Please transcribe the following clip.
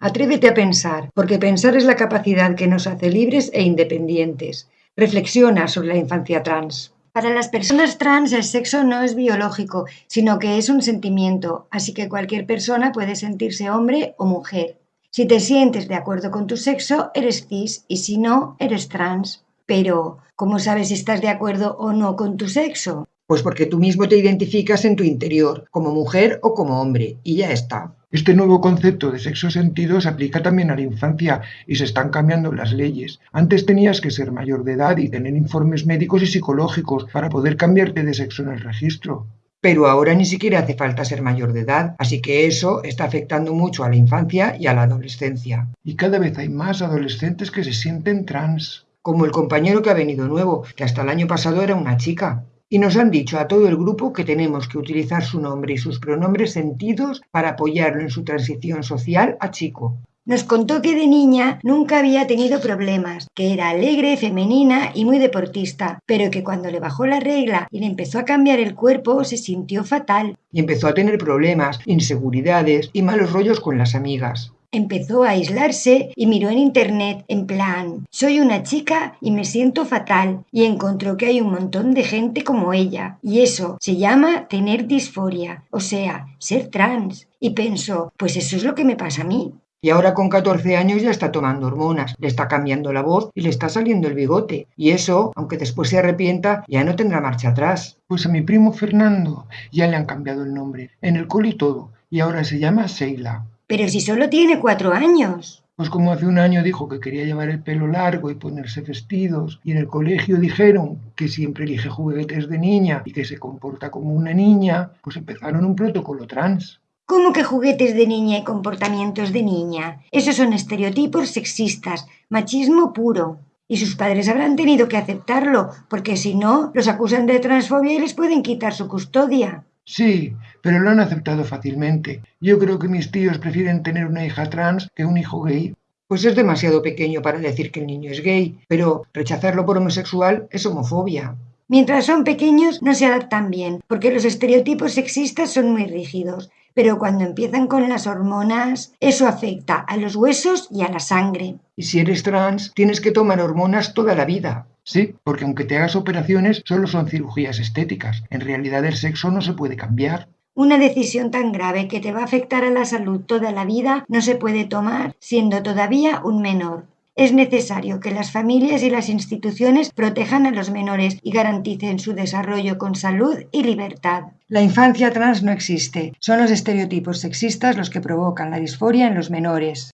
Atrévete a pensar, porque pensar es la capacidad que nos hace libres e independientes. Reflexiona sobre la infancia trans. Para las personas trans el sexo no es biológico, sino que es un sentimiento, así que cualquier persona puede sentirse hombre o mujer. Si te sientes de acuerdo con tu sexo, eres cis y si no, eres trans. Pero, ¿cómo sabes si estás de acuerdo o no con tu sexo? Pues porque tú mismo te identificas en tu interior, como mujer o como hombre, y ya está. Este nuevo concepto de sexo sentido se aplica también a la infancia y se están cambiando las leyes. Antes tenías que ser mayor de edad y tener informes médicos y psicológicos para poder cambiarte de sexo en el registro. Pero ahora ni siquiera hace falta ser mayor de edad, así que eso está afectando mucho a la infancia y a la adolescencia. Y cada vez hay más adolescentes que se sienten trans. Como el compañero que ha venido nuevo, que hasta el año pasado era una chica. Y nos han dicho a todo el grupo que tenemos que utilizar su nombre y sus pronombres sentidos para apoyarlo en su transición social a chico. Nos contó que de niña nunca había tenido problemas, que era alegre, femenina y muy deportista, pero que cuando le bajó la regla y le empezó a cambiar el cuerpo se sintió fatal. Y empezó a tener problemas, inseguridades y malos rollos con las amigas. Empezó a aislarse y miró en internet en plan, soy una chica y me siento fatal y encontró que hay un montón de gente como ella y eso se llama tener disforia, o sea, ser trans. Y pensó, pues eso es lo que me pasa a mí. Y ahora con 14 años ya está tomando hormonas, le está cambiando la voz y le está saliendo el bigote. Y eso, aunque después se arrepienta, ya no tendrá marcha atrás. Pues a mi primo Fernando ya le han cambiado el nombre, en el col y todo, y ahora se llama Sheila. Pero si solo tiene cuatro años. Pues como hace un año dijo que quería llevar el pelo largo y ponerse vestidos, y en el colegio dijeron que siempre elige juguetes de niña y que se comporta como una niña, pues empezaron un protocolo trans. ¿Cómo que juguetes de niña y comportamientos de niña? Esos son estereotipos sexistas, machismo puro. Y sus padres habrán tenido que aceptarlo, porque si no, los acusan de transfobia y les pueden quitar su custodia. Sí, pero lo han aceptado fácilmente. Yo creo que mis tíos prefieren tener una hija trans que un hijo gay. Pues es demasiado pequeño para decir que el niño es gay, pero rechazarlo por homosexual es homofobia. Mientras son pequeños no se adaptan bien, porque los estereotipos sexistas son muy rígidos, pero cuando empiezan con las hormonas, eso afecta a los huesos y a la sangre. Y si eres trans, tienes que tomar hormonas toda la vida. Sí, porque aunque te hagas operaciones, solo son cirugías estéticas. En realidad el sexo no se puede cambiar. Una decisión tan grave que te va a afectar a la salud toda la vida no se puede tomar siendo todavía un menor. Es necesario que las familias y las instituciones protejan a los menores y garanticen su desarrollo con salud y libertad. La infancia trans no existe. Son los estereotipos sexistas los que provocan la disforia en los menores.